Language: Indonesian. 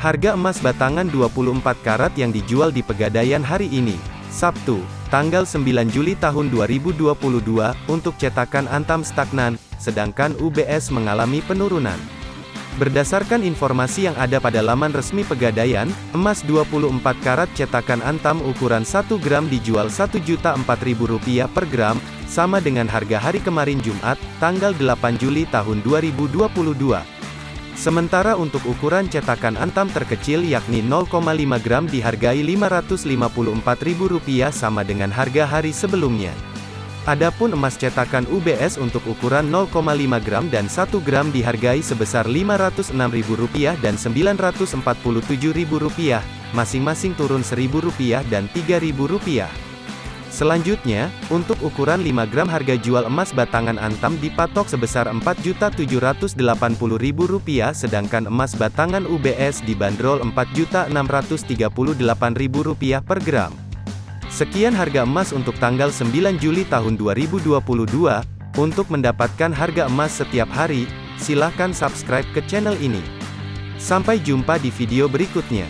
Harga emas batangan 24 karat yang dijual di Pegadaian hari ini, Sabtu, tanggal 9 Juli tahun 2022, untuk cetakan Antam stagnan, sedangkan UBS mengalami penurunan. Berdasarkan informasi yang ada pada laman resmi Pegadaian, emas 24 karat cetakan Antam ukuran 1 gram dijual Rp1.004.000 per gram, sama dengan harga hari kemarin Jumat, tanggal 8 Juli tahun 2022. Sementara untuk ukuran cetakan antam terkecil yakni 0,5 gram dihargai Rp554.000 sama dengan harga hari sebelumnya. Adapun emas cetakan UBS untuk ukuran 0,5 gram dan 1 gram dihargai sebesar Rp506.000 dan Rp947.000, masing-masing turun Rp1.000 dan Rp3.000. Selanjutnya, untuk ukuran 5 gram harga jual emas batangan antam dipatok sebesar Rp4.780.000 sedangkan emas batangan UBS dibanderol Rp4.638.000 per gram. Sekian harga emas untuk tanggal 9 Juli tahun 2022. Untuk mendapatkan harga emas setiap hari, silakan subscribe ke channel ini. Sampai jumpa di video berikutnya.